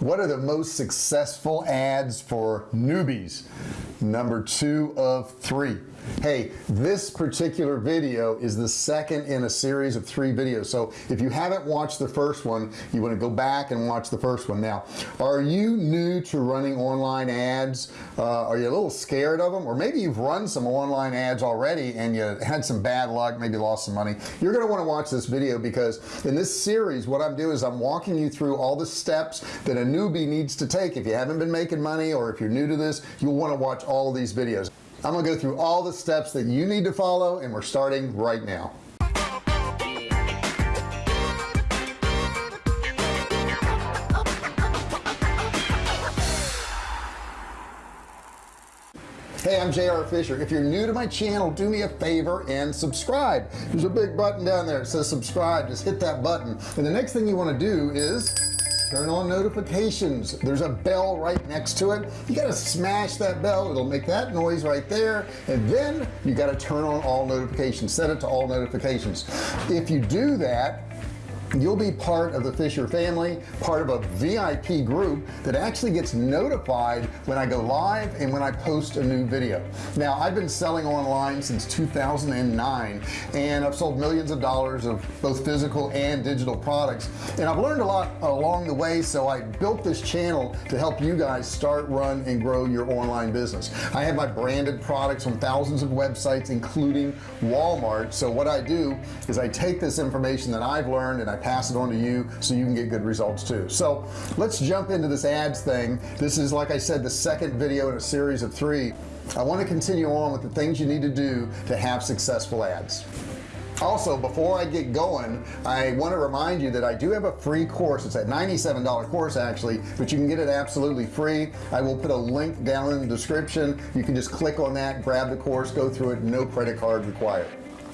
what are the most successful ads for newbies number two of three. Hey this particular video is the second in a series of three videos. So if you haven't watched the first one you want to go back and watch the first one. Now are you new to running online ads? Uh, are you a little scared of them or maybe you've run some online ads already and you had some bad luck maybe lost some money. You're going to want to watch this video because in this series what I'm doing is I'm walking you through all the steps that a newbie needs to take. If you haven't been making money or if you're new to this you'll want to watch all these videos. I'm gonna go through all the steps that you need to follow and we're starting right now. Hey I'm JR Fisher. If you're new to my channel do me a favor and subscribe. There's a big button down there it says subscribe. Just hit that button. And the next thing you want to do is turn on notifications. There's a bell right next to it. You got to smash that bell. It'll make that noise right there. And then you got to turn on all notifications. Set it to all notifications. If you do that you'll be part of the Fisher family part of a VIP group that actually gets notified when I go live and when I post a new video. Now I've been selling online since 2009 and I've sold millions of dollars of both physical and digital products and I've learned a lot along the way so I built this channel to help you guys start run and grow your online business. I have my branded products on thousands of websites including Walmart. So what I do is I take this information that I've learned and I pass it on to you so you can get good results too. So let's jump into this ads thing. This is like I said the second video in a series of three. I want to continue on with the things you need to do to have successful ads. Also before I get going I want to remind you that I do have a free course. It's a $97 course actually but you can get it absolutely free. I will put a link down in the description. You can just click on that grab the course go through it no credit card required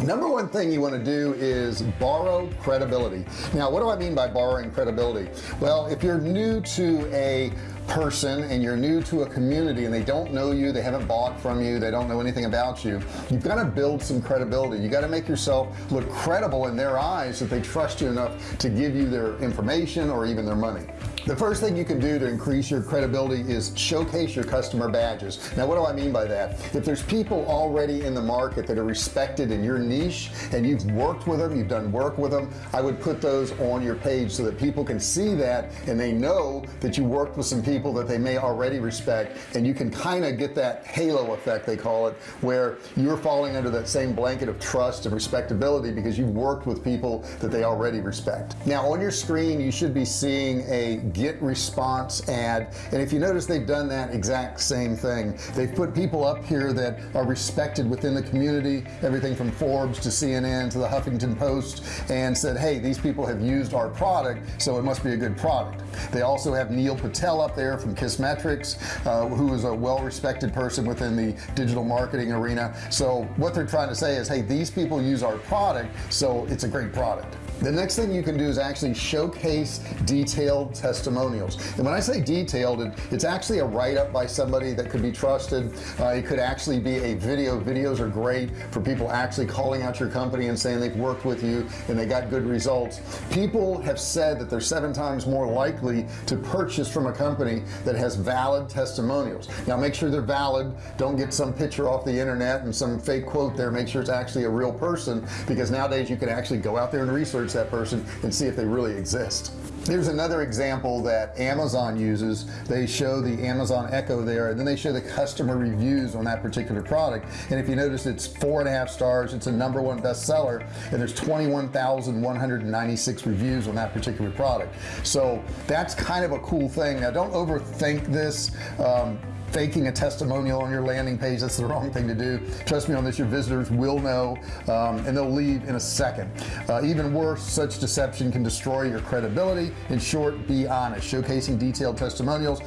number one thing you want to do is borrow credibility. Now what do I mean by borrowing credibility? Well if you're new to a person and you're new to a community and they don't know you they haven't bought from you they don't know anything about you you've got to build some credibility. You got to make yourself look credible in their eyes that they trust you enough to give you their information or even their money the first thing you can do to increase your credibility is showcase your customer badges. Now what do I mean by that? If there's people already in the market that are respected in your niche and you've worked with them you've done work with them I would put those on your page so that people can see that and they know that you worked with some people that they may already respect. And you can kind of get that halo effect they call it where you're falling under that same blanket of trust and respectability because you've worked with people that they already respect. Now on your screen you should be seeing a GetResponse ad. And if you notice they've done that exact same thing. They've put people up here that are respected within the community everything from Forbes to CNN to the Huffington Post and said hey these people have used our product so it must be a good product. They also have Neil Patel up there from Kissmetrics uh, who is a well-respected person within the digital marketing arena. So what they're trying to say is hey these people use our product so it's a great product the next thing you can do is actually showcase detailed testimonials. And when I say detailed it, it's actually a write-up by somebody that could be trusted. Uh, it could actually be a video. Videos are great for people actually calling out your company and saying they've worked with you and they got good results. People have said that they're seven times more likely to purchase from a company that has valid testimonials. Now make sure they're valid. Don't get some picture off the internet and some fake quote there. Make sure it's actually a real person because nowadays you can actually go out there and research that person and see if they really exist. There's another example that Amazon uses. They show the Amazon Echo there and then they show the customer reviews on that particular product. And if you notice it's four and a half stars. It's a number one bestseller and there's 21,196 reviews on that particular product. So that's kind of a cool thing. Now don't overthink this. Um, faking a testimonial on your landing page that's the wrong thing to do. Trust me on this your visitors will know um, and they'll leave in a second. Uh, even worse such deception can destroy your credibility. In short be honest. Showcasing detailed testimonials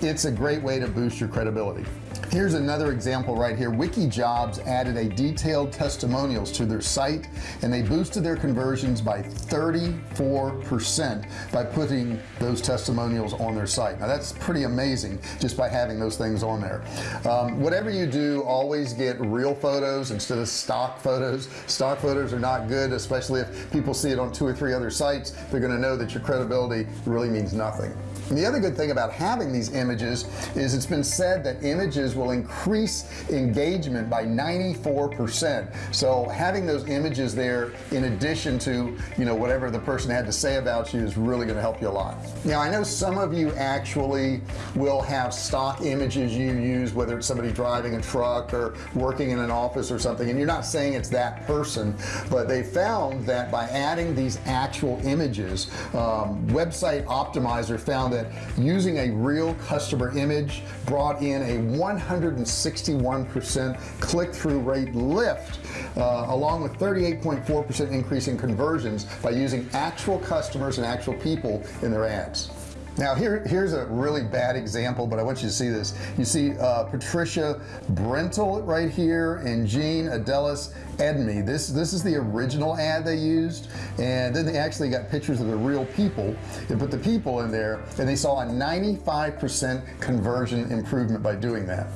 it's a great way to boost your credibility here's another example right here. WikiJobs added a detailed testimonials to their site and they boosted their conversions by 34% by putting those testimonials on their site. Now that's pretty amazing just by having those things on there. Um, whatever you do always get real photos instead of stock photos. Stock photos are not good especially if people see it on two or three other sites. They're going to know that your credibility really means nothing and the other good thing about having these images is it's been said that images will increase engagement by 94% so having those images there in addition to you know whatever the person had to say about you is really going to help you a lot. Now I know some of you actually will have stock images you use whether it's somebody driving a truck or working in an office or something and you're not saying it's that person but they found that by adding these actual images um, website optimizer found that using a real customer image brought in a 161% click-through rate lift uh, along with 38.4% increase in conversions by using actual customers and actual people in their ads now here here's a really bad example but I want you to see this. You see uh, Patricia Brentel right here and Jean Adelis Edme. This this is the original ad they used and then they actually got pictures of the real people. And put the people in there and they saw a 95% conversion improvement by doing that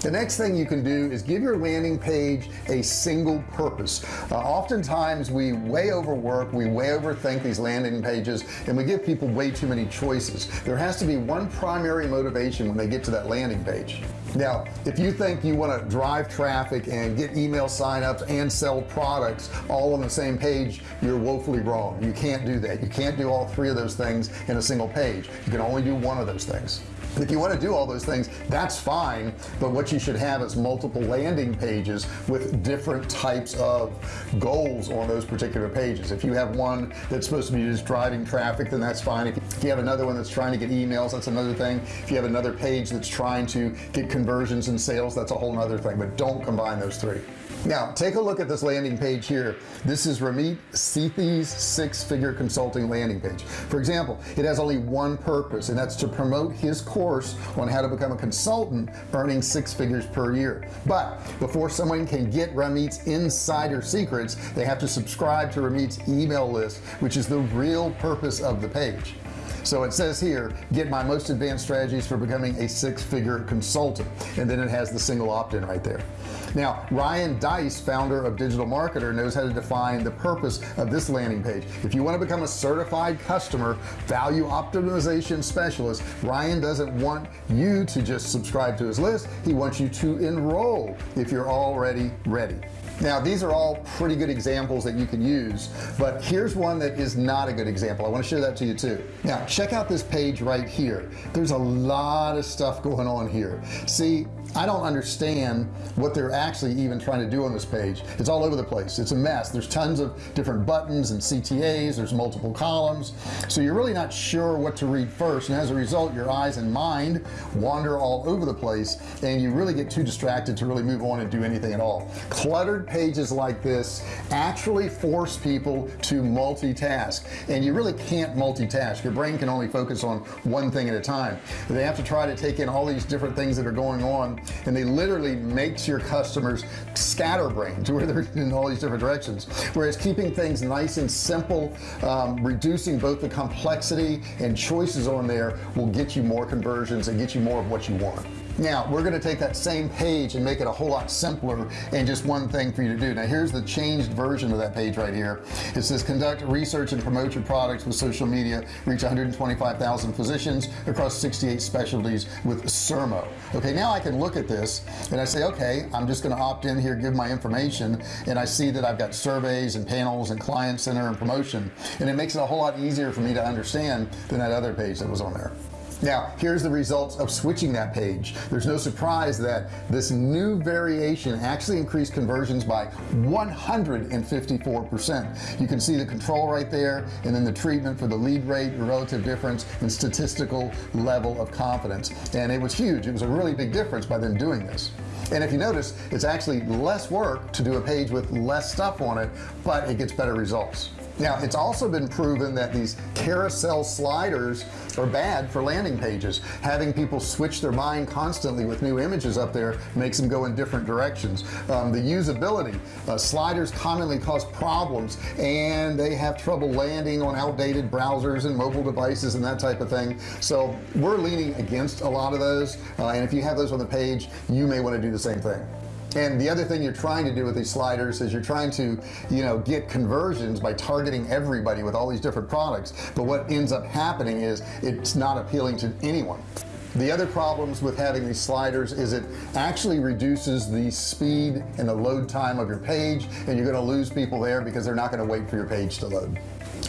the next thing you can do is give your landing page a single purpose. Uh, oftentimes we way overwork we way overthink these landing pages and we give people way too many choices. There has to be one primary motivation when they get to that landing page. Now if you think you want to drive traffic and get email signups and sell products all on the same page you're woefully wrong. You can't do that. You can't do all three of those things in a single page. You can only do one of those things if you want to do all those things that's fine but what you should have is multiple landing pages with different types of goals on those particular pages. If you have one that's supposed to be just driving traffic then that's fine. If you have another one that's trying to get emails that's another thing. If you have another page that's trying to get conversions and sales that's a whole other thing but don't combine those three now take a look at this landing page here. This is Ramit Sethi's six-figure consulting landing page. For example it has only one purpose and that's to promote his course on how to become a consultant earning six figures per year. But before someone can get Ramit's insider secrets they have to subscribe to Ramit's email list which is the real purpose of the page so it says here get my most advanced strategies for becoming a six-figure consultant. And then it has the single opt-in right there. Now Ryan Deiss founder of digital marketer knows how to define the purpose of this landing page. If you want to become a certified customer value optimization specialist Ryan doesn't want you to just subscribe to his list. He wants you to enroll if you're already ready now these are all pretty good examples that you can use but here's one that is not a good example. I want to show that to you too. Now check out this page right here. There's a lot of stuff going on here. See I don't understand what they're actually even trying to do on this page. It's all over the place. It's a mess. There's tons of different buttons and CTAs there's multiple columns. So you're really not sure what to read first. And as a result your eyes and mind wander all over the place and you really get too distracted to really move on and do anything at all. Cluttered pages like this actually force people to multitask and you really can't multitask. Your brain can only focus on one thing at a time. They have to try to take in all these different things that are going on and they literally makes your customers scatterbrained where they're in all these different directions. Whereas keeping things nice and simple um, reducing both the complexity and choices on there will get you more conversions and get you more of what you want now we're going to take that same page and make it a whole lot simpler and just one thing for you to do. Now here's the changed version of that page right here. It says conduct research and promote your products with social media. Reach 125,000 physicians across 68 specialties with Sermo. Okay now I can look at this and I say okay I'm just going to opt in here give my information and I see that I've got surveys and panels and client center and promotion. And it makes it a whole lot easier for me to understand than that other page that was on there now here's the results of switching that page. There's no surprise that this new variation actually increased conversions by 154 percent. You can see the control right there and then the treatment for the lead rate relative difference and statistical level of confidence. And it was huge. It was a really big difference by them doing this. And if you notice it's actually less work to do a page with less stuff on it but it gets better results now it's also been proven that these carousel sliders are bad for landing pages. Having people switch their mind constantly with new images up there makes them go in different directions. Um, the usability uh, sliders commonly cause problems and they have trouble landing on outdated browsers and mobile devices and that type of thing. So we're leaning against a lot of those uh, and if you have those on the page you may want to do the same thing and the other thing you're trying to do with these sliders is you're trying to you know get conversions by targeting everybody with all these different products. But what ends up happening is it's not appealing to anyone. The other problems with having these sliders is it actually reduces the speed and the load time of your page and you're going to lose people there because they're not going to wait for your page to load.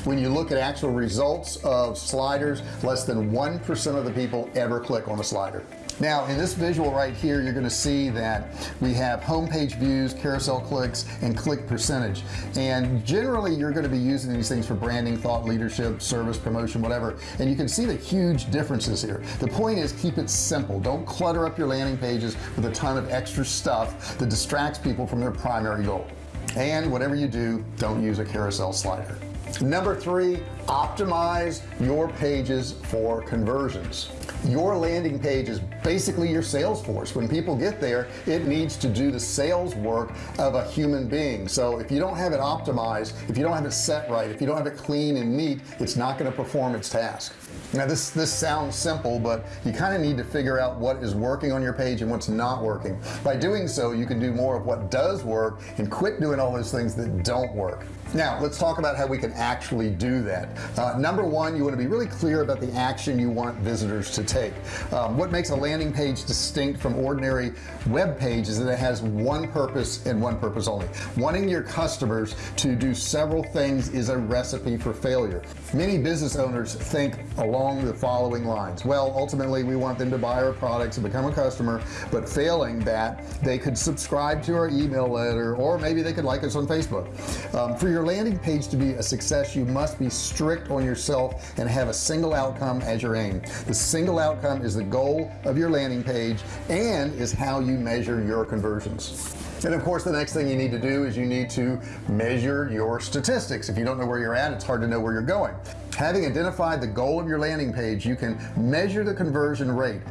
When you look at actual results of sliders less than 1% of the people ever click on a slider now in this visual right here you're going to see that we have homepage views carousel clicks and click percentage. And generally you're going to be using these things for branding thought leadership service promotion whatever. And you can see the huge differences here. The point is keep it simple. Don't clutter up your landing pages with a ton of extra stuff that distracts people from their primary goal. And whatever you do don't use a carousel slider number three optimize your pages for conversions. Your landing page is basically your sales force when people get there it needs to do the sales work of a human being. So if you don't have it optimized if you don't have it set right if you don't have it clean and neat it's not going to perform its task. Now this this sounds simple but you kind of need to figure out what is working on your page and what's not working. By doing so you can do more of what does work and quit doing all those things that don't work now let's talk about how we can actually do that. Uh, number one you want to be really clear about the action you want visitors to take. Um, what makes a landing page distinct from ordinary web page is that it has one purpose and one purpose only. Wanting your customers to do several things is a recipe for failure. Many business owners think along the following lines. Well ultimately we want them to buy our products and become a customer but failing that they could subscribe to our email letter or maybe they could like us on Facebook. Um, for your your landing page to be a success you must be strict on yourself and have a single outcome as your aim. The single outcome is the goal of your landing page and is how you measure your conversions. And of course the next thing you need to do is you need to measure your statistics. If you don't know where you're at it's hard to know where you're going. Having identified the goal of your landing page you can measure the conversion rate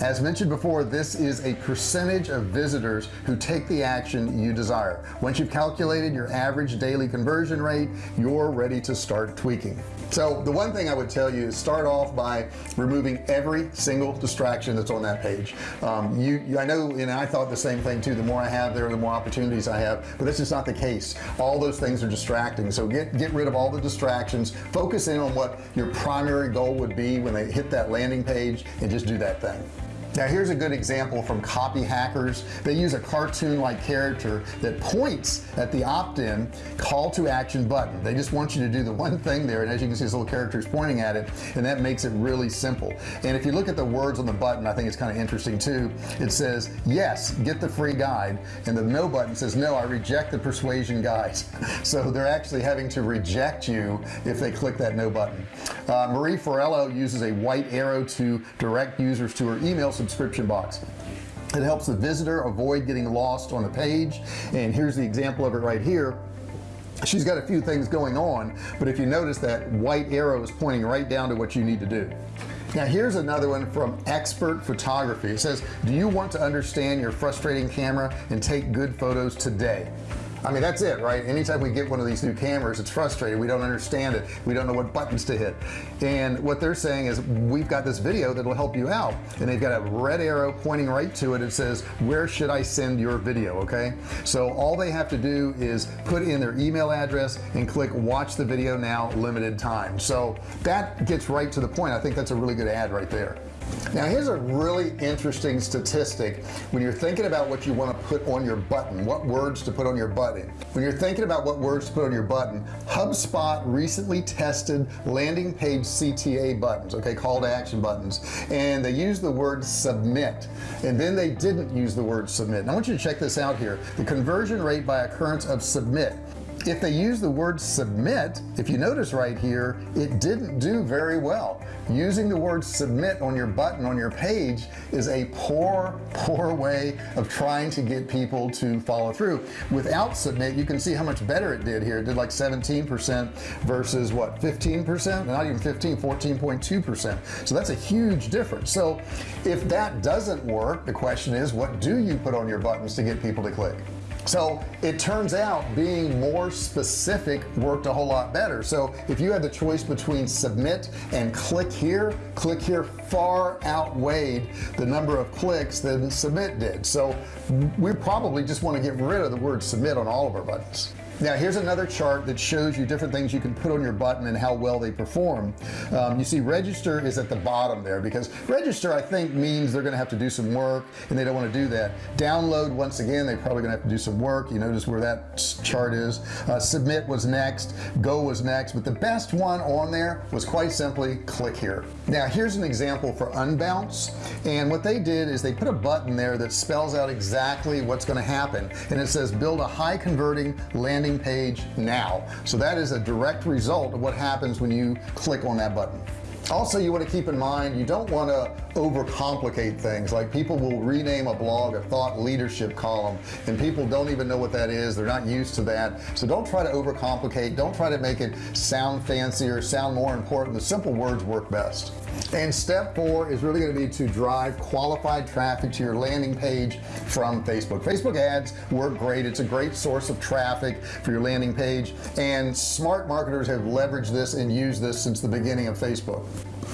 as mentioned before this is a percentage of visitors who take the action you desire. Once you've calculated your average daily conversion rate you're ready to start tweaking. So the one thing I would tell you is start off by removing every single distraction that's on that page. Um, you, I know and I thought the same thing too. The more I have there the more opportunities I have. But this is not the case. All those things are distracting. So get get rid of all the distractions. Focus in on what your primary goal would be when they hit that landing page and just do that thing now here's a good example from copy hackers. They use a cartoon like character that points at the opt-in call to action button. They just want you to do the one thing there and as you can see this little character is pointing at it and that makes it really simple. And if you look at the words on the button I think it's kind of interesting too. It says yes get the free guide and the no button says no I reject the persuasion guides. So they're actually having to reject you if they click that no button. Uh, Marie Forleo uses a white arrow to direct users to her email subscription box. It helps the visitor avoid getting lost on a page. And here's the example of it right here. She's got a few things going on but if you notice that white arrow is pointing right down to what you need to do. Now here's another one from expert photography. It says do you want to understand your frustrating camera and take good photos today I mean that's it right? Anytime we get one of these new cameras it's frustrating. We don't understand it. We don't know what buttons to hit. And what they're saying is we've got this video that will help you out. And they've got a red arrow pointing right to it. It says where should I send your video? Okay? So all they have to do is put in their email address and click watch the video now limited time. So that gets right to the point. I think that's a really good ad right there now here's a really interesting statistic. When you're thinking about what you want to put on your button what words to put on your button. When you're thinking about what words to put on your button HubSpot recently tested landing page CTA buttons okay call to action buttons and they used the word submit and then they didn't use the word submit. And I want you to check this out here. The conversion rate by occurrence of submit if they use the word submit if you notice right here it didn't do very well. Using the word submit on your button on your page is a poor poor way of trying to get people to follow through. Without submit you can see how much better it did here. It did like 17% versus what 15% not even 15 14.2% so that's a huge difference. So if that doesn't work the question is what do you put on your buttons to get people to click so it turns out being more specific worked a whole lot better. So if you had the choice between submit and click here click here far outweighed the number of clicks than submit did. So we probably just want to get rid of the word submit on all of our buttons now here's another chart that shows you different things you can put on your button and how well they perform. Um, you see register is at the bottom there because register I think means they're gonna have to do some work and they don't want to do that. Download once again they probably gonna have to do some work. You notice where that chart is. Uh, submit was next. Go was next. But the best one on there was quite simply click here. Now here's an example for unbounce. And what they did is they put a button there that spells out exactly what's going to happen. And it says build a high converting landing page now. So that is a direct result of what happens when you click on that button. Also you want to keep in mind you don't want to overcomplicate things. Like people will rename a blog a thought leadership column and people don't even know what that is. They're not used to that. So don't try to overcomplicate. Don't try to make it sound fancy or sound more important. The simple words work best and step four is really going to be to drive qualified traffic to your landing page from Facebook. Facebook ads work great. It's a great source of traffic for your landing page and smart marketers have leveraged this and used this since the beginning of Facebook.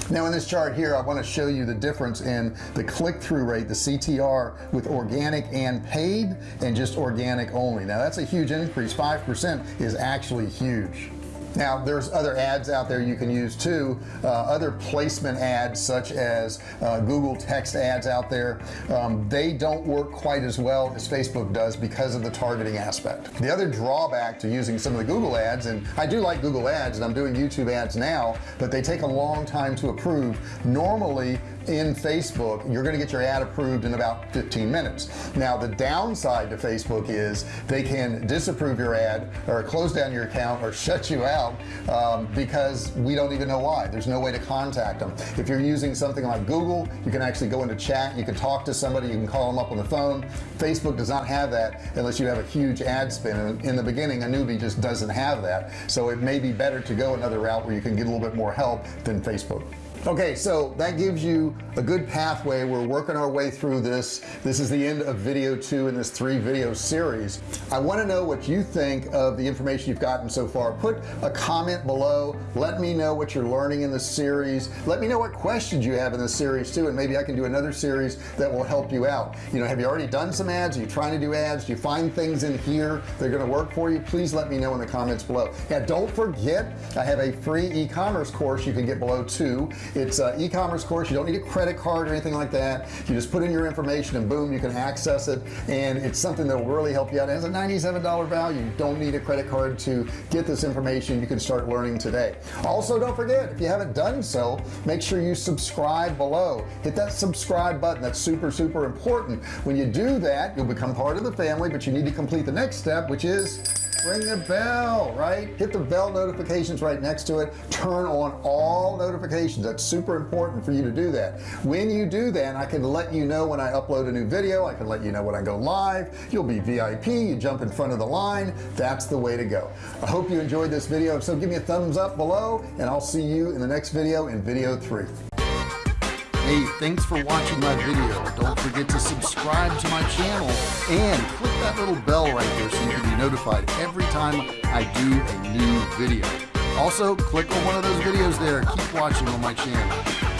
Now in this chart here I want to show you the difference in the click-through rate the CTR with organic and paid and just organic only. Now that's a huge increase. 5% is actually huge now there's other ads out there you can use too. Uh, other placement ads such as uh, Google text ads out there. Um, they don't work quite as well as Facebook does because of the targeting aspect. The other drawback to using some of the Google ads and I do like Google ads and I'm doing YouTube ads now but they take a long time to approve. Normally in Facebook you're gonna get your ad approved in about 15 minutes. Now the downside to Facebook is they can disapprove your ad or close down your account or shut you out um, because we don't even know why. There's no way to contact them. If you're using something like Google you can actually go into chat you can talk to somebody you can call them up on the phone. Facebook does not have that unless you have a huge ad spend in the beginning a newbie just doesn't have that. So it may be better to go another route where you can get a little bit more help than Facebook okay so that gives you a good pathway. We're working our way through this. This is the end of video two in this three video series. I want to know what you think of the information you've gotten so far. Put a comment below. Let me know what you're learning in this series. Let me know what questions you have in this series too and maybe I can do another series that will help you out. You know have you already done some ads? Are you trying to do ads? Do you find things in here that are going to work for you? Please let me know in the comments below. Now don't forget I have a free e-commerce course you can get below too it's an e-commerce course. You don't need a credit card or anything like that. You just put in your information and boom you can access it. And it's something that will really help you out. It has a $97 value. You don't need a credit card to get this information. You can start learning today. Also don't forget if you haven't done so make sure you subscribe below. Hit that subscribe button. That's super super important. When you do that you'll become part of the family but you need to complete the next step which is ring the bell right? Hit the bell notifications right next to it. Turn on all notifications. That's super important for you to do that. When you do that I can let you know when I upload a new video. I can let you know when I go live. You'll be VIP you jump in front of the line. That's the way to go. I hope you enjoyed this video. So give me a thumbs up below and I'll see you in the next video in video three Hey, thanks for watching my video. Don't forget to subscribe to my channel and click that little bell right there so you can be notified every time I do a new video. Also, click on one of those videos there. Keep watching on my channel.